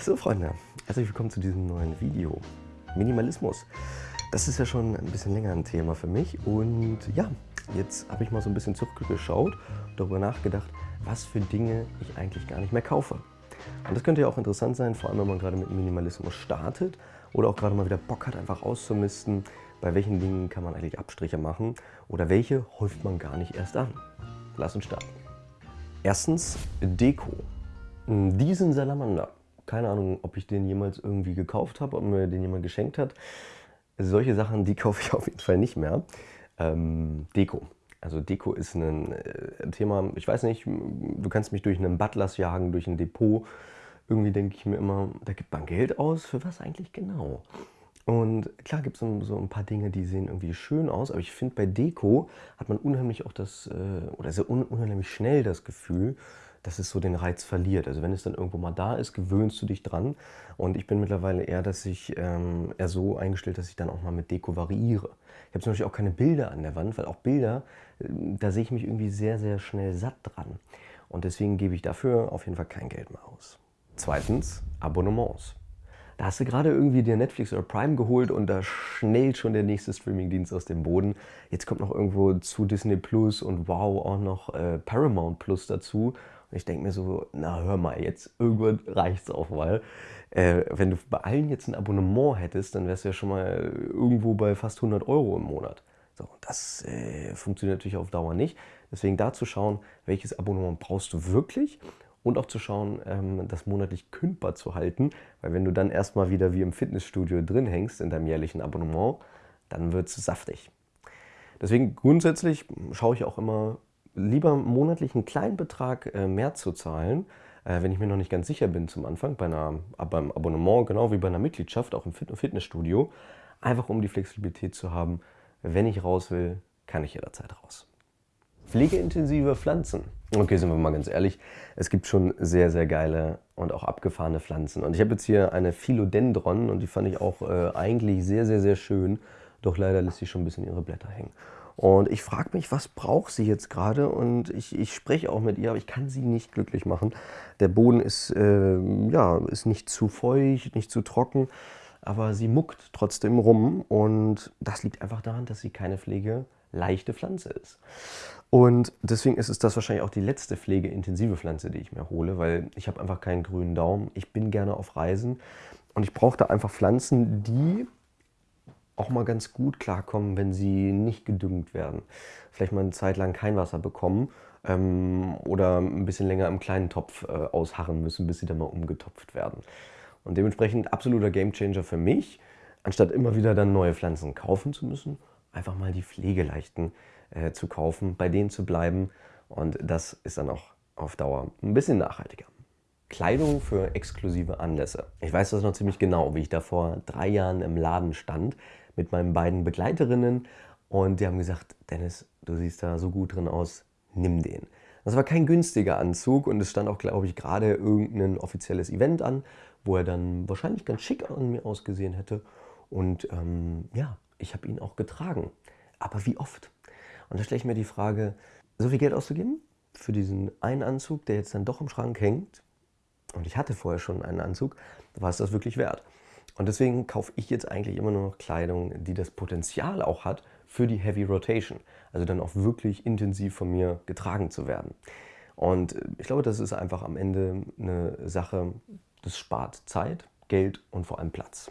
So Freunde, herzlich willkommen zu diesem neuen Video. Minimalismus. Das ist ja schon ein bisschen länger ein Thema für mich und ja, jetzt habe ich mal so ein bisschen zurückgeschaut und darüber nachgedacht, was für Dinge ich eigentlich gar nicht mehr kaufe. Und das könnte ja auch interessant sein, vor allem wenn man gerade mit Minimalismus startet oder auch gerade mal wieder Bock hat, einfach auszumisten, bei welchen Dingen kann man eigentlich Abstriche machen oder welche häuft man gar nicht erst an. Lass uns starten. Erstens Deko. Diesen Salamander keine Ahnung, ob ich den jemals irgendwie gekauft habe, ob mir den jemand geschenkt hat. Solche Sachen, die kaufe ich auf jeden Fall nicht mehr. Ähm, Deko. Also Deko ist ein äh, Thema, ich weiß nicht, du kannst mich durch einen Butlers jagen, durch ein Depot. Irgendwie denke ich mir immer, da gibt man Geld aus, für was eigentlich genau? Und klar gibt es so ein paar Dinge, die sehen irgendwie schön aus, aber ich finde bei Deko hat man unheimlich auch das, äh, oder sehr unheimlich schnell das Gefühl, dass es so den Reiz verliert. Also wenn es dann irgendwo mal da ist, gewöhnst du dich dran. Und ich bin mittlerweile eher, dass ich ähm, eher so eingestellt, dass ich dann auch mal mit Deko variiere. Ich habe zum Beispiel auch keine Bilder an der Wand, weil auch Bilder, äh, da sehe ich mich irgendwie sehr, sehr schnell satt dran. Und deswegen gebe ich dafür auf jeden Fall kein Geld mehr aus. Zweitens, Abonnements. Da hast du gerade irgendwie dir Netflix oder Prime geholt und da schnellt schon der nächste Streamingdienst aus dem Boden. Jetzt kommt noch irgendwo zu Disney Plus und wow auch noch äh, Paramount Plus dazu. Und ich denke mir so, na hör mal, jetzt irgendwann reicht es auch mal. Äh, wenn du bei allen jetzt ein Abonnement hättest, dann wärst du ja schon mal irgendwo bei fast 100 Euro im Monat. So, das äh, funktioniert natürlich auf Dauer nicht. Deswegen da zu schauen, welches Abonnement brauchst du wirklich und auch zu schauen, ähm, das monatlich kündbar zu halten. Weil wenn du dann erstmal wieder wie im Fitnessstudio drin hängst in deinem jährlichen Abonnement, dann wird es saftig. Deswegen grundsätzlich schaue ich auch immer, lieber monatlich einen kleinen Betrag äh, mehr zu zahlen, äh, wenn ich mir noch nicht ganz sicher bin zum Anfang, bei einer, beim Abonnement, genau wie bei einer Mitgliedschaft, auch im Fitnessstudio, einfach um die Flexibilität zu haben, wenn ich raus will, kann ich jederzeit raus. Pflegeintensive Pflanzen. Okay, sind wir mal ganz ehrlich, es gibt schon sehr, sehr geile und auch abgefahrene Pflanzen. Und ich habe jetzt hier eine Philodendron und die fand ich auch äh, eigentlich sehr, sehr, sehr schön. Doch leider lässt sie schon ein bisschen ihre Blätter hängen. Und ich frage mich, was braucht sie jetzt gerade? Und ich, ich spreche auch mit ihr, aber ich kann sie nicht glücklich machen. Der Boden ist, äh, ja, ist nicht zu feucht, nicht zu trocken, aber sie muckt trotzdem rum. Und das liegt einfach daran, dass sie keine pflegeleichte Pflanze ist. Und deswegen ist es das wahrscheinlich auch die letzte pflegeintensive Pflanze, die ich mir hole, weil ich habe einfach keinen grünen Daumen. Ich bin gerne auf Reisen und ich brauche da einfach Pflanzen, die auch mal ganz gut klarkommen, wenn sie nicht gedüngt werden. Vielleicht mal eine Zeit lang kein Wasser bekommen ähm, oder ein bisschen länger im kleinen Topf äh, ausharren müssen, bis sie dann mal umgetopft werden. Und dementsprechend absoluter Gamechanger für mich, anstatt immer wieder dann neue Pflanzen kaufen zu müssen, einfach mal die pflegeleichten äh, zu kaufen, bei denen zu bleiben und das ist dann auch auf Dauer ein bisschen nachhaltiger. Kleidung für exklusive Anlässe. Ich weiß das noch ziemlich genau, wie ich da vor drei Jahren im Laden stand mit meinen beiden Begleiterinnen und die haben gesagt, Dennis, du siehst da so gut drin aus, nimm den. Das war kein günstiger Anzug und es stand auch, glaube ich, gerade irgendein offizielles Event an, wo er dann wahrscheinlich ganz schick an mir ausgesehen hätte. Und ähm, ja, ich habe ihn auch getragen. Aber wie oft? Und da stelle ich mir die Frage, so viel Geld auszugeben für diesen einen Anzug, der jetzt dann doch im Schrank hängt, und ich hatte vorher schon einen Anzug, war es das wirklich wert. Und deswegen kaufe ich jetzt eigentlich immer nur noch Kleidung, die das Potenzial auch hat für die Heavy Rotation. Also dann auch wirklich intensiv von mir getragen zu werden. Und ich glaube, das ist einfach am Ende eine Sache, das spart Zeit, Geld und vor allem Platz.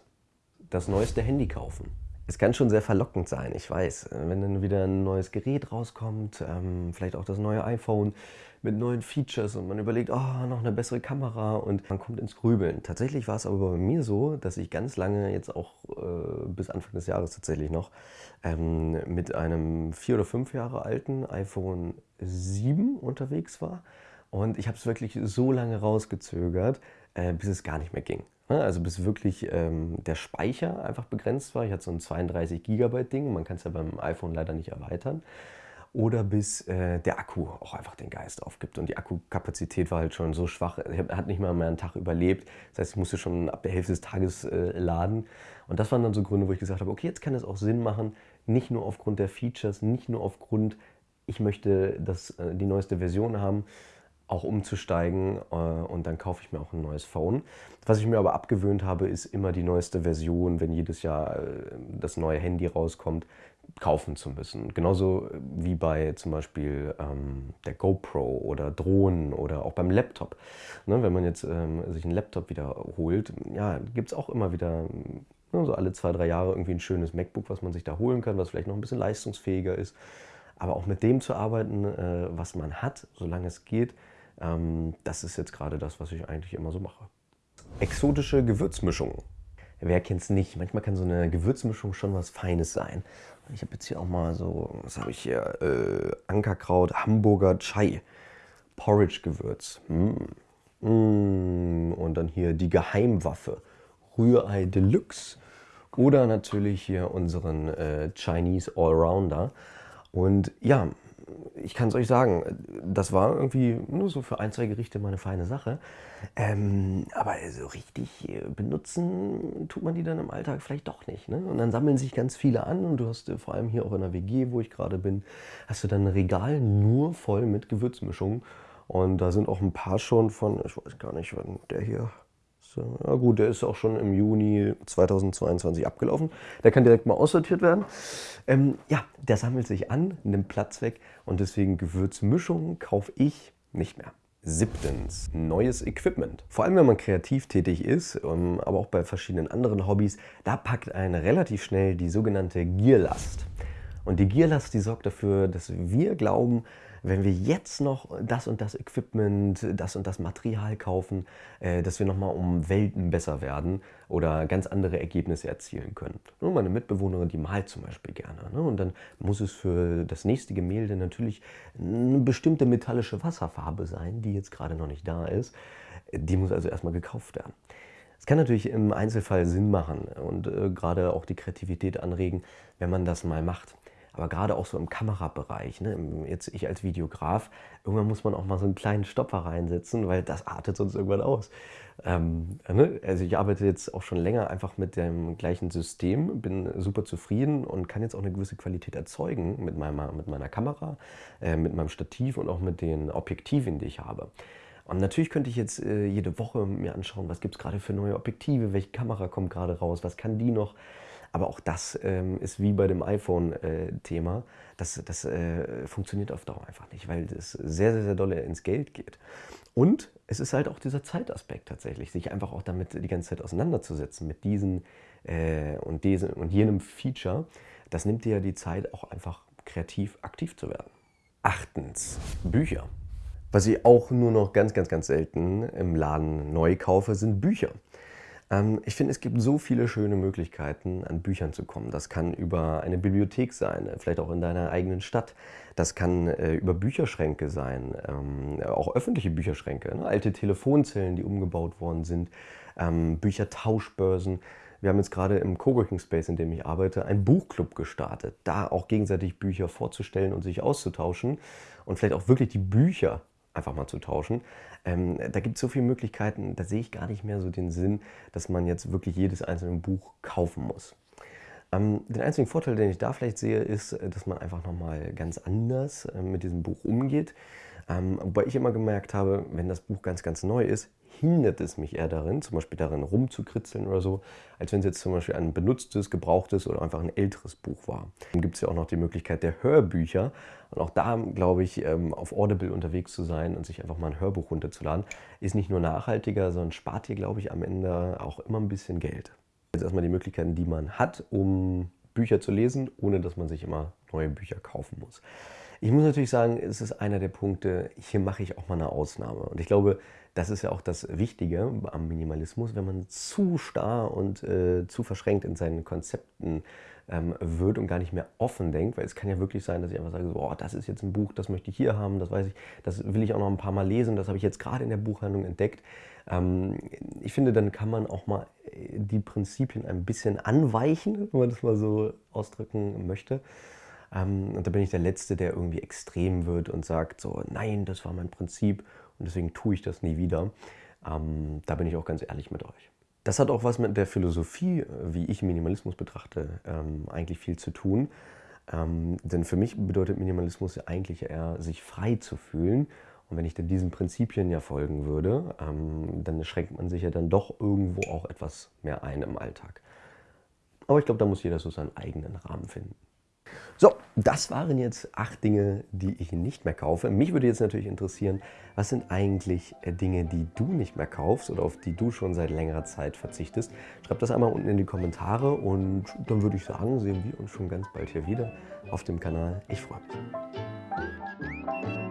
Das neueste Handy kaufen. Es kann schon sehr verlockend sein, ich weiß. Wenn dann wieder ein neues Gerät rauskommt, ähm, vielleicht auch das neue iPhone mit neuen Features und man überlegt, oh, noch eine bessere Kamera und man kommt ins Grübeln. Tatsächlich war es aber bei mir so, dass ich ganz lange, jetzt auch äh, bis Anfang des Jahres tatsächlich noch, ähm, mit einem vier oder fünf Jahre alten iPhone 7 unterwegs war. Und ich habe es wirklich so lange rausgezögert, äh, bis es gar nicht mehr ging. Also bis wirklich ähm, der Speicher einfach begrenzt war. Ich hatte so ein 32 Gigabyte Ding, man kann es ja beim iPhone leider nicht erweitern. Oder bis äh, der Akku auch einfach den Geist aufgibt. Und die Akkukapazität war halt schon so schwach, er hat nicht mal mehr einen Tag überlebt. Das heißt, ich musste schon ab der Hälfte des Tages äh, laden. Und das waren dann so Gründe, wo ich gesagt habe, okay, jetzt kann es auch Sinn machen, nicht nur aufgrund der Features, nicht nur aufgrund, ich möchte das, äh, die neueste Version haben, auch umzusteigen äh, und dann kaufe ich mir auch ein neues Phone. Was ich mir aber abgewöhnt habe, ist immer die neueste Version, wenn jedes Jahr äh, das neue Handy rauskommt, kaufen zu müssen. Genauso wie bei zum Beispiel ähm, der GoPro oder Drohnen oder auch beim Laptop. Ne, wenn man jetzt ähm, sich einen Laptop wiederholt, ja, gibt es auch immer wieder ne, so alle zwei, drei Jahre irgendwie ein schönes MacBook, was man sich da holen kann, was vielleicht noch ein bisschen leistungsfähiger ist. Aber auch mit dem zu arbeiten, äh, was man hat, solange es geht, ähm, das ist jetzt gerade das, was ich eigentlich immer so mache. Exotische Gewürzmischungen. Wer kennt es nicht? Manchmal kann so eine Gewürzmischung schon was Feines sein. Ich habe jetzt hier auch mal so, was habe ich hier? Äh, Ankerkraut, Hamburger Chai, Porridge-Gewürz. Mm. Mm. Und dann hier die Geheimwaffe, Rührei Deluxe. Oder natürlich hier unseren äh, Chinese Allrounder. Und ja, ich kann es euch sagen, das war irgendwie nur so für ein, zwei Gerichte mal eine feine Sache. Ähm, aber so richtig äh, benutzen tut man die dann im Alltag vielleicht doch nicht. Ne? Und dann sammeln sich ganz viele an und du hast äh, vor allem hier auch in der WG, wo ich gerade bin, hast du dann ein Regal nur voll mit Gewürzmischungen. Und da sind auch ein paar schon von, ich weiß gar nicht, wann der hier so, ja gut, der ist auch schon im Juni 2022 abgelaufen. Der kann direkt mal aussortiert werden. Ähm, ja, der sammelt sich an, nimmt Platz weg und deswegen Gewürzmischungen kaufe ich nicht mehr. Siebtens, neues Equipment. Vor allem, wenn man kreativ tätig ist, ähm, aber auch bei verschiedenen anderen Hobbys, da packt einen relativ schnell die sogenannte Gierlast. Und die Gierlast, die sorgt dafür, dass wir glauben, wenn wir jetzt noch das und das Equipment, das und das Material kaufen, äh, dass wir nochmal um Welten besser werden oder ganz andere Ergebnisse erzielen können. Ne, meine Mitbewohnerin, die malt zum Beispiel gerne. Ne? Und dann muss es für das nächste Gemälde natürlich eine bestimmte metallische Wasserfarbe sein, die jetzt gerade noch nicht da ist. Die muss also erstmal gekauft werden. Es kann natürlich im Einzelfall Sinn machen und äh, gerade auch die Kreativität anregen, wenn man das mal macht aber gerade auch so im Kamerabereich, ne, jetzt ich als Videograf, irgendwann muss man auch mal so einen kleinen Stopper reinsetzen, weil das artet sonst irgendwann aus. Ähm, ne? Also ich arbeite jetzt auch schon länger einfach mit dem gleichen System, bin super zufrieden und kann jetzt auch eine gewisse Qualität erzeugen mit meiner, mit meiner Kamera, äh, mit meinem Stativ und auch mit den Objektiven, die ich habe. Und natürlich könnte ich jetzt äh, jede Woche mir anschauen, was gibt es gerade für neue Objektive, welche Kamera kommt gerade raus, was kann die noch. Aber auch das ähm, ist wie bei dem iPhone-Thema. Äh, das das äh, funktioniert auf Dauer einfach nicht, weil das sehr, sehr, sehr doll ins Geld geht. Und es ist halt auch dieser Zeitaspekt tatsächlich, sich einfach auch damit die ganze Zeit auseinanderzusetzen mit diesen äh, und, diesem, und jenem Feature. Das nimmt dir ja die Zeit, auch einfach kreativ aktiv zu werden. Achtens, Bücher. Was ich auch nur noch ganz, ganz, ganz selten im Laden neu kaufe, sind Bücher. Ähm, ich finde, es gibt so viele schöne Möglichkeiten, an Büchern zu kommen. Das kann über eine Bibliothek sein, vielleicht auch in deiner eigenen Stadt. Das kann äh, über Bücherschränke sein, ähm, auch öffentliche Bücherschränke, ne? alte Telefonzellen, die umgebaut worden sind, ähm, Büchertauschbörsen. Wir haben jetzt gerade im Coworking Space, in dem ich arbeite, einen Buchclub gestartet, da auch gegenseitig Bücher vorzustellen und sich auszutauschen und vielleicht auch wirklich die Bücher einfach mal zu tauschen. Ähm, da gibt es so viele Möglichkeiten, da sehe ich gar nicht mehr so den Sinn, dass man jetzt wirklich jedes einzelne Buch kaufen muss. Ähm, den einzigen Vorteil, den ich da vielleicht sehe, ist, äh, dass man einfach nochmal ganz anders äh, mit diesem Buch umgeht. Ähm, wobei ich immer gemerkt habe, wenn das Buch ganz, ganz neu ist, hindert es mich eher darin, zum Beispiel darin rumzukritzeln oder so, als wenn es jetzt zum Beispiel ein benutztes, gebrauchtes oder einfach ein älteres Buch war. Dann gibt es ja auch noch die Möglichkeit der Hörbücher. Und auch da, glaube ich, ähm, auf Audible unterwegs zu sein und sich einfach mal ein Hörbuch runterzuladen, ist nicht nur nachhaltiger, sondern spart dir, glaube ich, am Ende auch immer ein bisschen Geld. Jetzt erstmal die Möglichkeiten, die man hat, um Bücher zu lesen, ohne dass man sich immer neue Bücher kaufen muss. Ich muss natürlich sagen, es ist einer der Punkte, hier mache ich auch mal eine Ausnahme. Und ich glaube, das ist ja auch das Wichtige am Minimalismus, wenn man zu starr und äh, zu verschränkt in seinen Konzepten ähm, wird und gar nicht mehr offen denkt, weil es kann ja wirklich sein, dass ich einfach sage, so, oh, das ist jetzt ein Buch, das möchte ich hier haben, das weiß ich, das will ich auch noch ein paar Mal lesen, das habe ich jetzt gerade in der Buchhandlung entdeckt. Ähm, ich finde, dann kann man auch mal äh, die Prinzipien ein bisschen anweichen, wenn man das mal so ausdrücken möchte. Ähm, und da bin ich der Letzte, der irgendwie extrem wird und sagt so, nein, das war mein Prinzip und deswegen tue ich das nie wieder. Ähm, da bin ich auch ganz ehrlich mit euch. Das hat auch was mit der Philosophie, wie ich Minimalismus betrachte, ähm, eigentlich viel zu tun. Denn für mich bedeutet Minimalismus ja eigentlich eher, sich frei zu fühlen Und wenn ich dann diesen Prinzipien ja folgen würde, dann schränkt man sich ja dann doch irgendwo auch etwas mehr ein im Alltag. Aber ich glaube, da muss jeder so seinen eigenen Rahmen finden. So, das waren jetzt acht Dinge, die ich nicht mehr kaufe. Mich würde jetzt natürlich interessieren, was sind eigentlich äh, Dinge, die du nicht mehr kaufst oder auf die du schon seit längerer Zeit verzichtest? Schreib das einmal unten in die Kommentare und dann würde ich sagen, sehen wir uns schon ganz bald hier wieder auf dem Kanal. Ich freue mich.